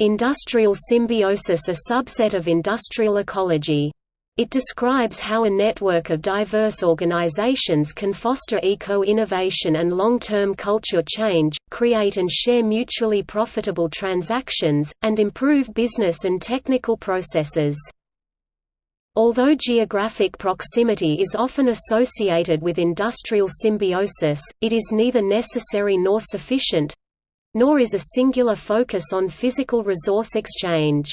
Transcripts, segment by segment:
Industrial symbiosis a subset of industrial ecology. It describes how a network of diverse organizations can foster eco-innovation and long-term culture change, create and share mutually profitable transactions, and improve business and technical processes. Although geographic proximity is often associated with industrial symbiosis, it is neither necessary nor sufficient—nor is a singular focus on physical resource exchange.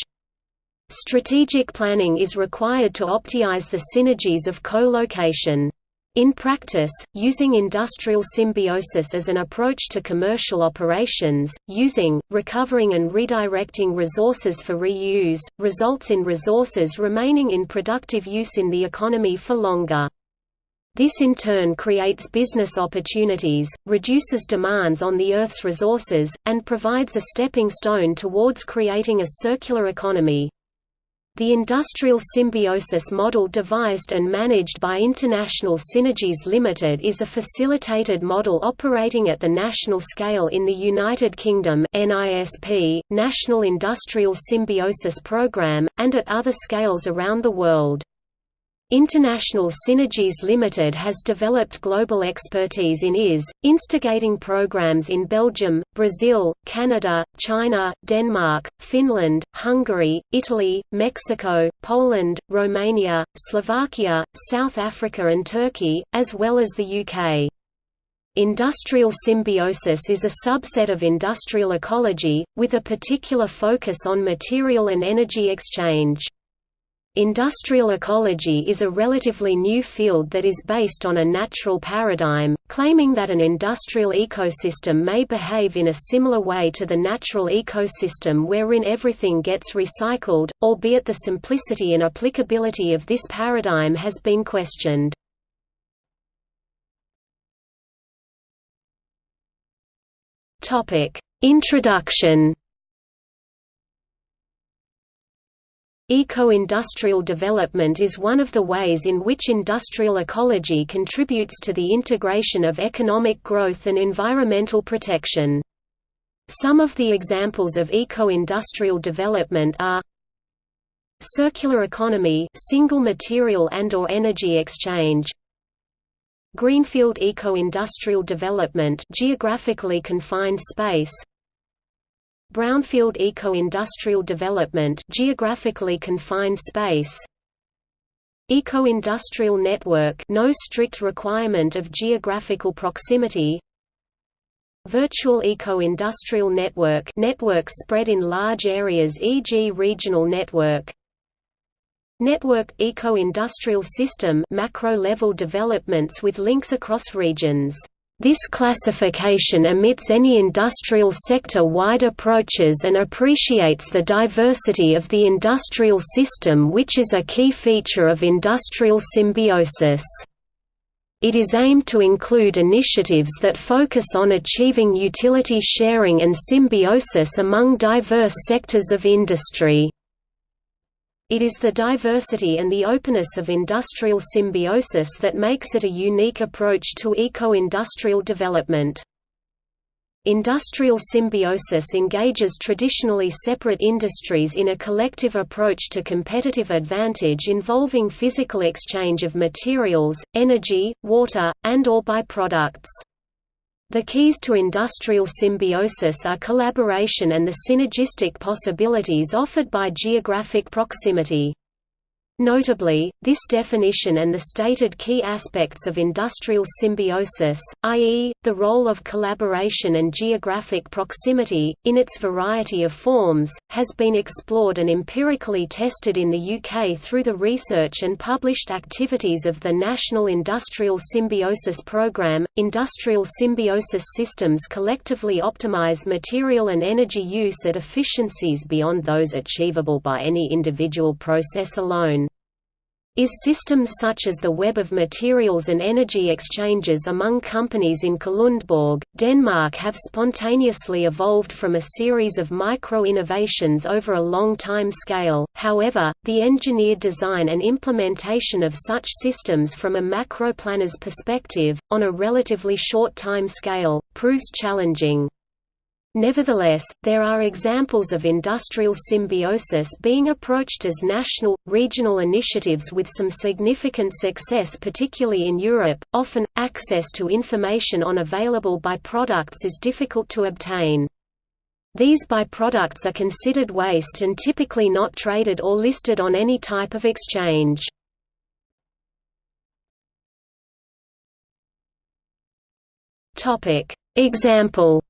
Strategic planning is required to optimize the synergies of co-location. In practice, using industrial symbiosis as an approach to commercial operations, using, recovering and redirecting resources for reuse, results in resources remaining in productive use in the economy for longer. This in turn creates business opportunities, reduces demands on the Earth's resources, and provides a stepping stone towards creating a circular economy. The industrial symbiosis model devised and managed by International Synergies Limited is a facilitated model operating at the national scale in the United Kingdom NISP, National Industrial Symbiosis Programme, and at other scales around the world. International Synergies Limited has developed global expertise in IS, instigating programs in Belgium, Brazil, Canada, China, Denmark, Finland, Hungary, Italy, Mexico, Poland, Romania, Slovakia, South Africa and Turkey, as well as the UK. Industrial symbiosis is a subset of industrial ecology, with a particular focus on material and energy exchange. Industrial ecology is a relatively new field that is based on a natural paradigm, claiming that an industrial ecosystem may behave in a similar way to the natural ecosystem wherein everything gets recycled, albeit the simplicity and applicability of this paradigm has been questioned. Introduction Eco-industrial development is one of the ways in which industrial ecology contributes to the integration of economic growth and environmental protection. Some of the examples of eco-industrial development are Circular economy single material and or energy exchange Greenfield eco-industrial development geographically confined space Brownfield eco-industrial development geographically confined space. Eco-industrial network no strict requirement of geographical proximity. Virtual eco-industrial network network spread in large areas e.g. regional network. Network eco-industrial system macro-level developments with links across regions this classification omits any industrial sector-wide approaches and appreciates the diversity of the industrial system which is a key feature of industrial symbiosis. It is aimed to include initiatives that focus on achieving utility sharing and symbiosis among diverse sectors of industry. It is the diversity and the openness of industrial symbiosis that makes it a unique approach to eco-industrial development. Industrial symbiosis engages traditionally separate industries in a collective approach to competitive advantage involving physical exchange of materials, energy, water, and or byproducts. The keys to industrial symbiosis are collaboration and the synergistic possibilities offered by geographic proximity. Notably, this definition and the stated key aspects of industrial symbiosis, i.e., the role of collaboration and geographic proximity, in its variety of forms, has been explored and empirically tested in the UK through the research and published activities of the National Industrial Symbiosis Programme. Industrial symbiosis systems collectively optimise material and energy use at efficiencies beyond those achievable by any individual process alone is systems such as the web of materials and energy exchanges among companies in Kalundborg, Denmark have spontaneously evolved from a series of micro-innovations over a long time scale, however, the engineered design and implementation of such systems from a macro-planner's perspective, on a relatively short time scale, proves challenging. Nevertheless, there are examples of industrial symbiosis being approached as national, regional initiatives with some significant success particularly in Europe. Often, access to information on available byproducts is difficult to obtain. These byproducts are considered waste and typically not traded or listed on any type of exchange. Example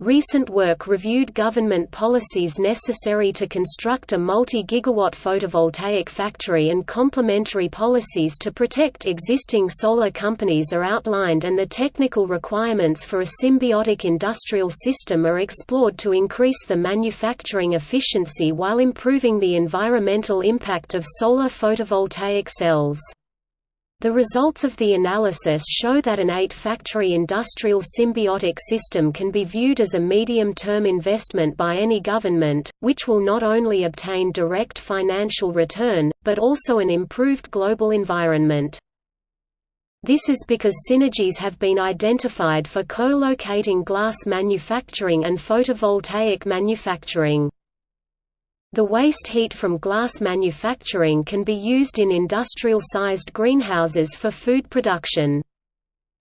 Recent work reviewed government policies necessary to construct a multi-gigawatt photovoltaic factory and complementary policies to protect existing solar companies are outlined and the technical requirements for a symbiotic industrial system are explored to increase the manufacturing efficiency while improving the environmental impact of solar photovoltaic cells. The results of the analysis show that an eight-factory industrial symbiotic system can be viewed as a medium-term investment by any government, which will not only obtain direct financial return, but also an improved global environment. This is because synergies have been identified for co-locating glass manufacturing and photovoltaic manufacturing. The waste heat from glass manufacturing can be used in industrial-sized greenhouses for food production.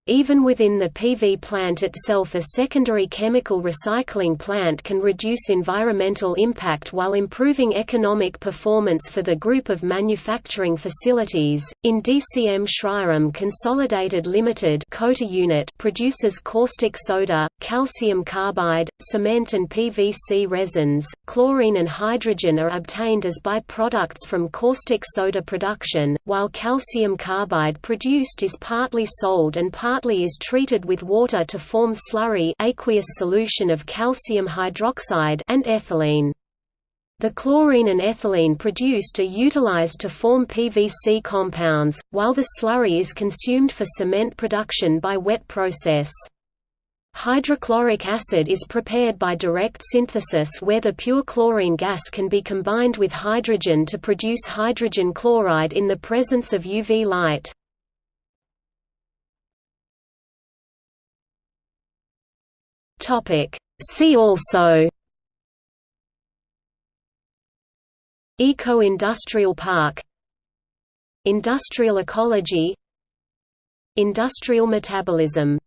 Even within the PV plant itself a secondary chemical recycling plant can reduce environmental impact while improving economic performance for the group of manufacturing facilities. In DCM Shriram Consolidated Limited Kota unit produces caustic soda, calcium carbide, cement and PVC resins. Chlorine and hydrogen are obtained as byproducts from caustic soda production, while calcium carbide produced is partly sold and partly partly is treated with water to form slurry aqueous solution of calcium hydroxide and ethylene. The chlorine and ethylene produced are utilized to form PVC compounds, while the slurry is consumed for cement production by wet process. Hydrochloric acid is prepared by direct synthesis where the pure chlorine gas can be combined with hydrogen to produce hydrogen chloride in the presence of UV light. Topic. See also Eco-industrial park Industrial ecology Industrial metabolism